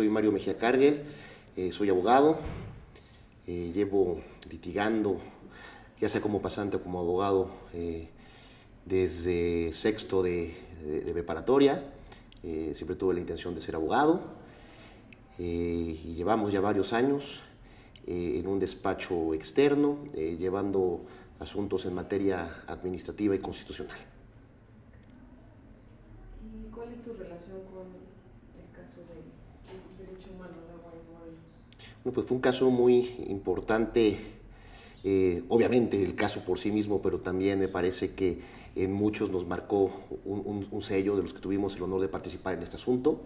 Soy Mario Mejía Cargel, eh, soy abogado, eh, llevo litigando, ya sea como pasante o como abogado, eh, desde sexto de, preparatoria, siempre tuve la intención de ser abogado, y llevamos ya varios años en un despacho externo, llevando asuntos en materia administrativa y constitucional. ¿Y cuál es tu relación con el caso derecho humano Morelos? Bueno, pues fue un caso muy importante, eh, obviamente el caso por sí mismo, pero también me parece que en muchos nos marcó un, sello de los que tuvimos el honor de participar en este asunto.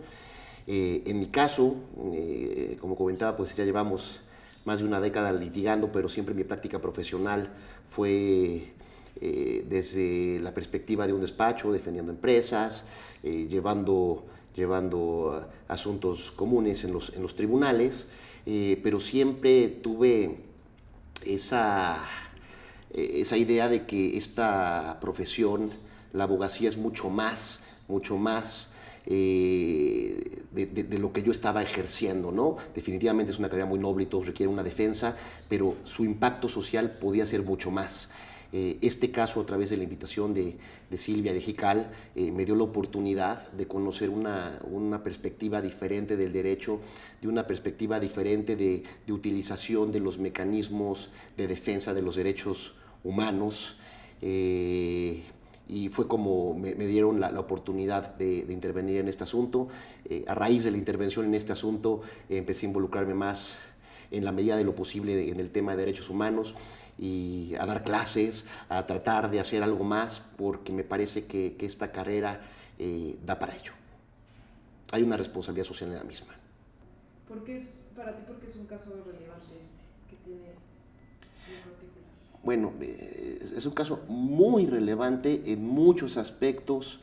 Eh, en mi caso, eh, como comentaba, pues ya llevamos más de una década litigando, pero siempre mi práctica profesional fue desde la perspectiva de un despacho, defendiendo empresas, llevando llevando asuntos comunes en los, tribunales, eh, pero siempre tuve esa, eh, esa idea de que esta profesión, la abogacía es mucho más, mucho más eh, de, lo que yo estaba ejerciendo, ¿no? Definitivamente es una carrera muy noble y todo requiere una defensa, pero su impacto social podía ser mucho más. Eh, este caso, a través de la invitación de, Silvia de Jical, eh, me dio la oportunidad de conocer una, perspectiva diferente del derecho, de una perspectiva diferente de, utilización de los mecanismos de defensa de los derechos humanos. Eh, y fue como me, dieron la, oportunidad de, intervenir en este asunto. a raíz de la intervención en este asunto empecé a involucrarme más en la medida de lo posible en el tema de derechos humanos y a dar clases, a tratar de hacer algo más, porque me parece que, esta carrera eh, da para ello. Hay una responsabilidad social en la misma. ¿Por qué es, para ti, por qué es un caso relevante este que tiene en particular? Bueno, eh, es un caso muy relevante en muchos aspectos,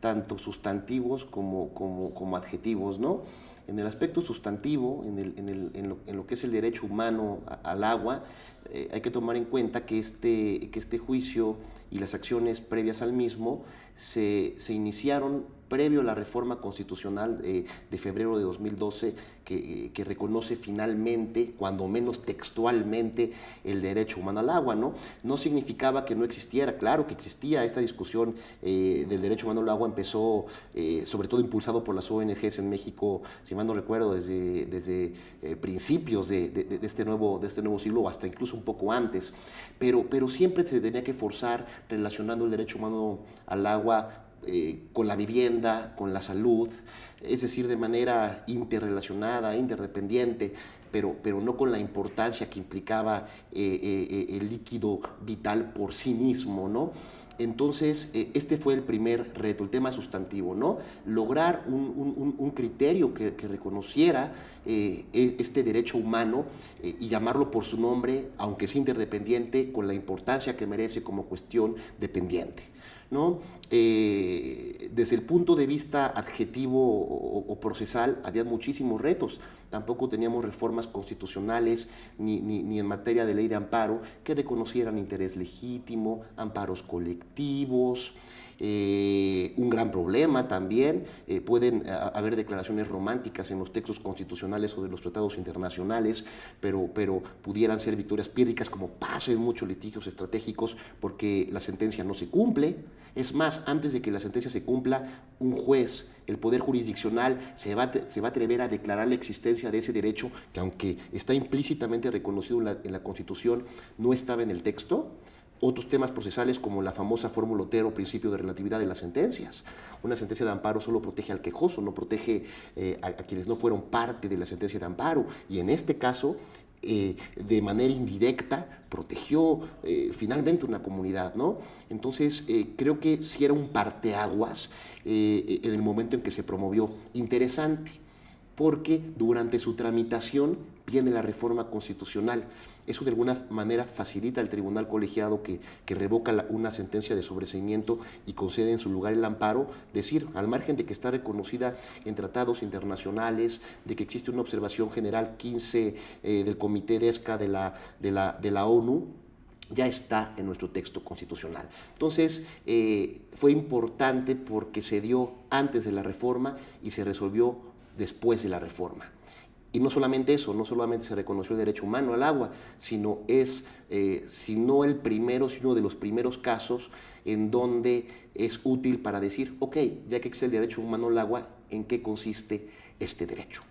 tanto sustantivos como, como, como adjetivos, ¿no? En el aspecto sustantivo, en, el, en, el, en, lo, en, lo, que es el derecho humano al agua, eh, hay que tomar en cuenta que este, que este juicio y las acciones previas al mismo se, se iniciaron previo a la reforma constitucional eh, de febrero de 2012 que, que, reconoce finalmente, cuando menos textualmente, el derecho humano al agua. No, no significaba que no existiera, claro que existía esta discusión eh, del derecho humano al agua, empezó eh, sobre todo impulsado por las ONGs en México, si mal no recuerdo, desde, desde principios de, de, de, este nuevo, de este nuevo siglo, hasta incluso un poco antes, pero, pero siempre se tenía que forzar relacionando el derecho humano al agua eh, con la vivienda, con la salud, es decir, de manera interrelacionada, interdependiente, pero, pero no con la importancia que implicaba eh, eh, el líquido vital por sí mismo, ¿no? Entonces, este fue el primer reto, el tema sustantivo, ¿no? Lograr un, criterio que, reconociera e, este derecho humano y llamarlo por su nombre, aunque sea interdependiente, con la importancia que merece como cuestión dependiente. ¿No? Eh, desde el punto de vista adjetivo o, procesal, había muchísimos retos. Tampoco teníamos reformas constitucionales ni, ni, en materia de ley de amparo que reconocieran interés legítimo, amparos colectivos, eh, un gran problema también, eh, pueden eh, haber declaraciones románticas en los textos constitucionales o de los tratados internacionales, pero, pero pudieran ser victorias pírricas como pasa en muchos litigios estratégicos porque la sentencia no se cumple. Es más, antes de que la sentencia se cumpla, un juez, el poder jurisdiccional, se va, se va a atrever a declarar la existencia de ese derecho que aunque está implícitamente reconocido la, en la Constitución, no estaba en el texto, otros temas procesales como la famosa fórmula Otero, principio de relatividad de las sentencias. Una sentencia de amparo solo protege al quejoso, no protege eh, a, quienes no fueron parte de la sentencia de amparo. Y en este caso, eh, de manera indirecta, protegió eh, finalmente una comunidad. ¿no? Entonces, creo que sí era un parteaguas en el momento en que se promovió. Interesante porque durante su tramitación viene la reforma constitucional. Eso de alguna manera facilita al tribunal colegiado que, revoca una sentencia de sobreseimiento y concede en su lugar el amparo, decir, al margen de que está reconocida en tratados internacionales, de que existe una observación general 15 eh, del Comité de ESCA de la, de la, de la ONU, ya está en nuestro texto constitucional. Entonces, eh, fue importante porque se dio antes de la reforma y se resolvió después de la reforma. Y no solamente eso, no solamente se reconoció el derecho humano al agua, sino es, eh, sino el primero, sino de los primeros casos en donde es útil para decir, ok, ya que existe el derecho humano al agua, ¿en qué consiste este derecho?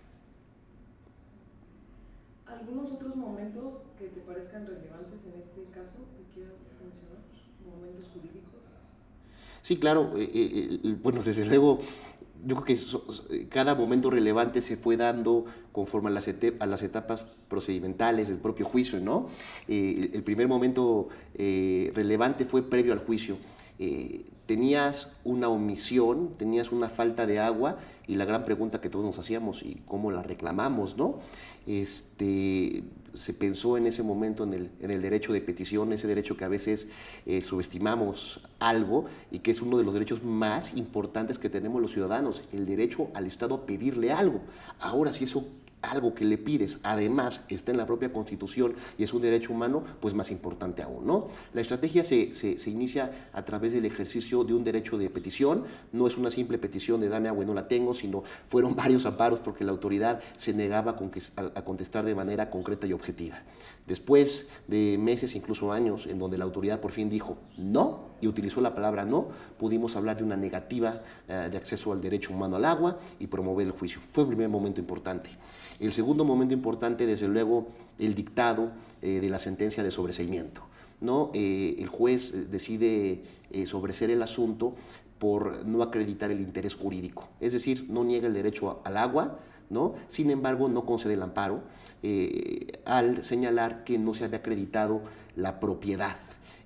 ¿Algunos otros momentos que te parezcan relevantes en este caso que quieras mencionar? ¿Momentos jurídicos? Sí, claro. Eh, eh, bueno, desde luego, yo creo que cada momento relevante se fue dando conforme a las, etapas procedimentales del propio juicio, ¿no? Eh, el primer momento eh, relevante fue previo al juicio. Eh, tenías una omisión, tenías una falta de agua y la gran pregunta que todos nos hacíamos y cómo la reclamamos, ¿no? Este, se pensó en ese momento en el, derecho de petición, ese derecho que a veces eh, subestimamos algo y que es uno de los derechos más importantes que tenemos los ciudadanos, el derecho al Estado a pedirle algo. Ahora, si eso algo que le pides, además está en la propia Constitución y es un derecho humano, pues más importante aún, ¿no? La estrategia se, se, inicia a través del ejercicio de un derecho de petición, no es una simple petición de dame agua y no la tengo, sino fueron varios amparos porque la autoridad se negaba a contestar de manera concreta y objetiva. Después de meses, incluso años, en donde la autoridad por fin dijo no y utilizó la palabra no, pudimos hablar de una negativa eh, de acceso al derecho humano al agua y promover el juicio. Fue el primer momento importante. El segundo momento importante, desde luego, el dictado eh, de la sentencia de sobreseimiento. ¿no? Eh, el juez decide sobreser el asunto por no acreditar el interés jurídico, es decir, no niega el derecho al agua, ¿no? sin embargo no concede el amparo al señalar que no se había acreditado la propiedad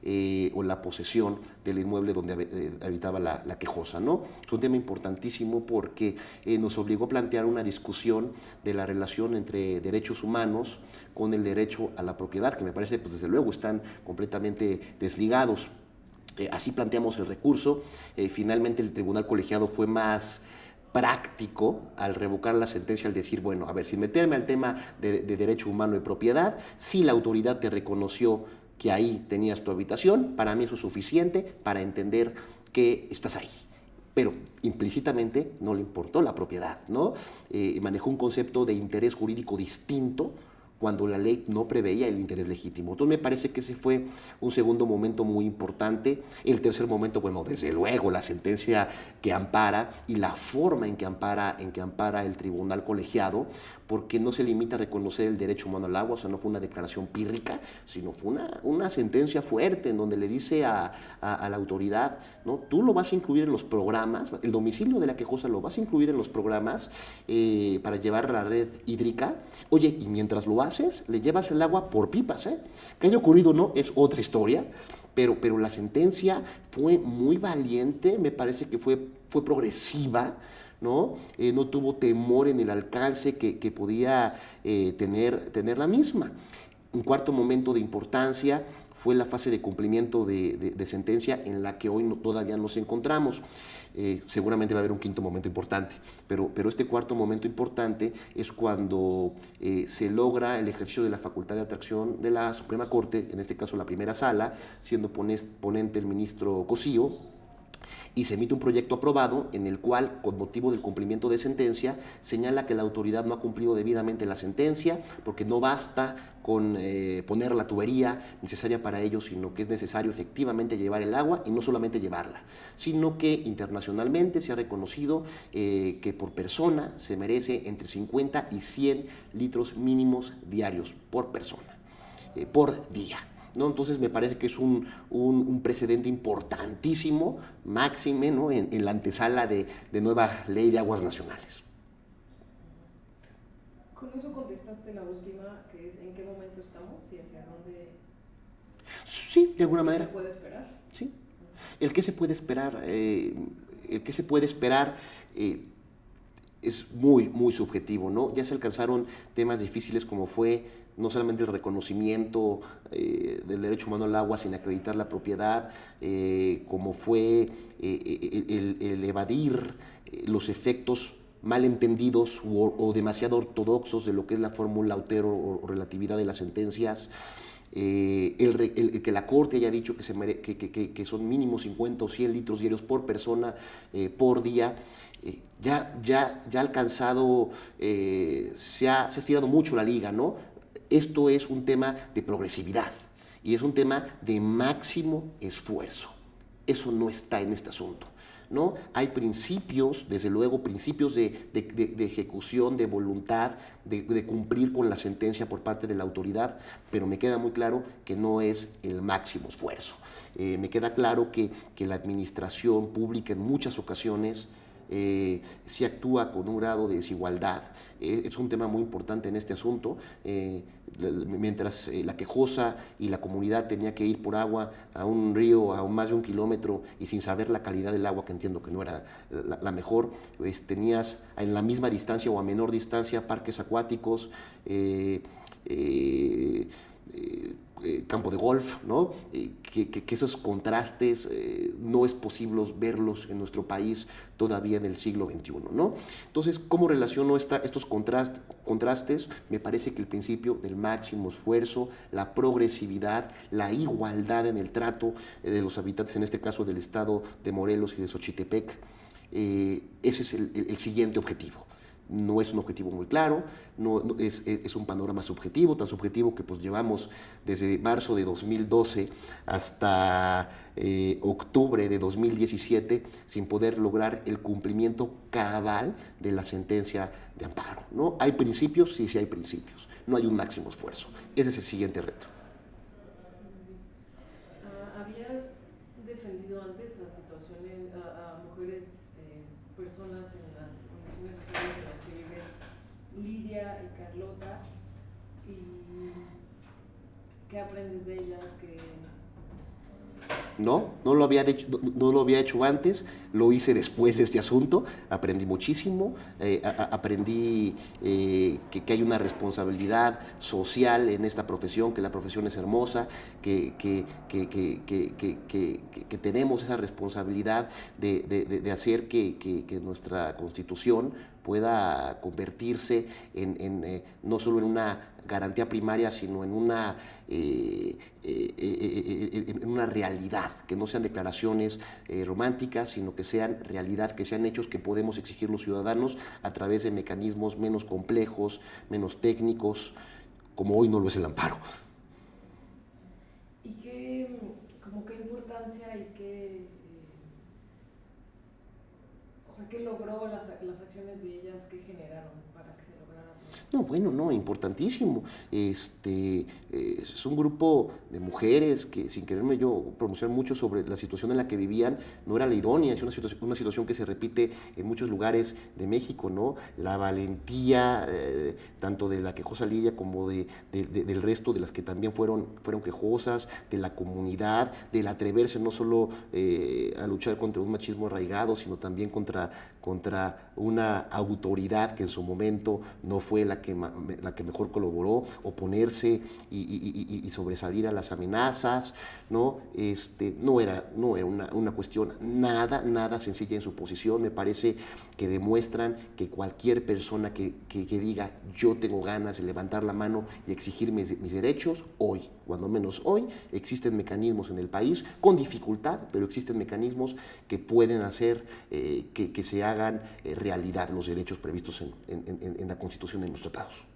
eh, o la posesión del inmueble donde eh, habitaba la, quejosa. ¿no? Es un tema importantísimo porque eh, nos obligó a plantear una discusión de la relación entre derechos humanos con el derecho a la propiedad, que me parece, pues desde luego, están completamente desligados. así planteamos el recurso. finalmente el tribunal colegiado fue más práctico al revocar la sentencia, al decir, bueno, a ver, sin meterme al tema de, de derecho humano y propiedad, si la autoridad te reconoció que ahí tenías tu habitación, para mí eso es suficiente para entender que estás ahí. Pero implícitamente no le importó la propiedad, ¿no? Eh, manejó un concepto de interés jurídico distinto cuando la ley no preveía el interés legítimo. Entonces me parece que ese fue un segundo momento muy importante. El tercer momento, bueno, desde luego la sentencia que ampara y la forma en que ampara, en que ampara el tribunal colegiado, porque no se limita a reconocer el derecho humano al agua, o sea, no fue una declaración pírrica, sino fue una, una sentencia fuerte en donde le dice a, la autoridad, ¿no? tú lo vas a incluir en los programas, el domicilio de la quejosa lo vas a incluir en los programas eh, para llevar la red hídrica, oye, y mientras lo haces, le llevas el agua por pipas, ¿eh? Que haya ocurrido no, es otra historia, pero, pero la sentencia fue muy valiente, me parece que fue, fue progresiva, ¿no? Eh, no tuvo temor en el alcance que, podía eh, tener, tener la misma. Un cuarto momento de importancia fue la fase de cumplimiento de, sentencia en la que hoy todavía nos encontramos. Eh, seguramente va a haber un quinto momento importante, pero, pero este cuarto momento importante es cuando se logra el ejercicio de la facultad de atracción de la Suprema Corte, en este caso la primera sala, siendo ponente el ministro Cosío, y se emite un proyecto aprobado en el cual, con motivo del cumplimiento de sentencia, señala que la autoridad no ha cumplido debidamente la sentencia porque no basta con eh, poner la tubería necesaria para ello, sino que es necesario efectivamente llevar el agua y no solamente llevarla, sino que internacionalmente se ha reconocido eh, que por persona se merece entre 50 y 100 litros mínimos diarios por persona, eh, por día. ¿No? Entonces me parece que es un, precedente importantísimo, máxime, ¿no? en, la antesala de, nueva ley de aguas nacionales. Con eso contestaste la última, que es en qué momento estamos y hacia dónde... Sí, de alguna manera. ¿Qué se puede esperar? Sí. El que se puede esperar, eh, el que se puede esperar eh, es muy, muy subjetivo, ¿no? Ya se alcanzaron temas difíciles como fue no solamente el reconocimiento eh, del derecho humano al agua sin acreditar la propiedad, eh, como fue eh, el, evadir los efectos malentendidos o, o, demasiado ortodoxos de lo que es la fórmula Autero o, relatividad de las sentencias, eh, el, que la Corte haya dicho que, son mínimo 50 o 100 litros diarios por persona eh, por día, eh, ya, ya, ya alcanzado, se ha, se ha estirado mucho la liga, ¿no? Esto es un tema de progresividad y es un tema de máximo esfuerzo. Eso no está en este asunto. ¿No? Hay principios, desde luego, principios de, ejecución, de voluntad, de, cumplir con la sentencia por parte de la autoridad, pero me queda muy claro que no es el máximo esfuerzo. Eh, me queda claro que, que la administración pública en muchas ocasiones eh, si actúa con un grado de desigualdad. Eh, es un tema muy importante en este asunto. Eh, mientras la quejosa y la comunidad tenía que ir por agua a un río a más de un kilómetro y sin saber la calidad del agua, que entiendo que no era la, mejor, pues, tenías en la misma distancia o a menor distancia parques acuáticos, eh, campo de golf, ¿no? Eh, que, esos contrastes eh, no es posible verlos en nuestro país todavía en el siglo XXI. ¿no? Entonces, ¿cómo relaciono estos contrastes? Me parece que el principio del máximo esfuerzo, la progresividad, la igualdad en el trato de los habitantes, en este caso del estado de Morelos y de Xochitepec, ese es el siguiente objetivo no es un objetivo muy claro, no, es, un panorama subjetivo, tan subjetivo que pues llevamos desde marzo de 2012 hasta eh, octubre de 2017 sin poder lograr el cumplimiento cabal de la sentencia de amparo. ¿no? ¿Hay principios? Sí, sí hay principios. No hay un máximo esfuerzo. Ese es el siguiente reto. Ah, ¿Habías defendido antes a, mujeres, eh, personas en las condiciones sociales de las Lidia y Carlota y qué aprendes de ellas, que no, no lo, había hecho, no, lo había hecho antes, lo hice después de este asunto, aprendí muchísimo, eh, aprendí eh, que, hay una responsabilidad social en esta profesión, que la profesión es hermosa, que, tenemos esa responsabilidad de, hacer que, nuestra constitución pueda convertirse en, eh, no solo en una garantía primaria, sino en una, eh, eh, en una realidad, que no sean declaraciones románticas, sino que sean realidad, que sean hechos que podemos exigir los ciudadanos a través de mecanismos menos complejos, menos técnicos, como hoy no lo es el amparo. ¿Y qué, como qué importancia y qué ¿qué logró las, las acciones de ellas? ¿Qué generaron para que se lograra No, bueno, no, importantísimo. Este, eh, es un grupo de mujeres que, sin quererme yo pronunciar mucho sobre la situación en la que vivían, no era la idónea, es una situación, que se repite en muchos lugares de México, ¿no? La valentía, eh, tanto de la quejosa Lidia como de, del resto de las que también fueron, fueron quejosas, de la comunidad, del atreverse no solo eh, a luchar contra un machismo arraigado, sino también contra contra una autoridad que en su momento no fue la que, la que mejor colaboró, oponerse y, sobresalir a las amenazas, ¿no? Este, no era, no era una, cuestión nada, nada sencilla en su posición, me parece que demuestran que cualquier persona que, diga yo tengo ganas de levantar la mano y exigir mis, derechos, hoy, cuando menos hoy, existen mecanismos en el país, con dificultad, pero existen mecanismos que pueden hacer eh, que, se hagan eh, realidad los derechos previstos en, en la Constitución y en los tratados.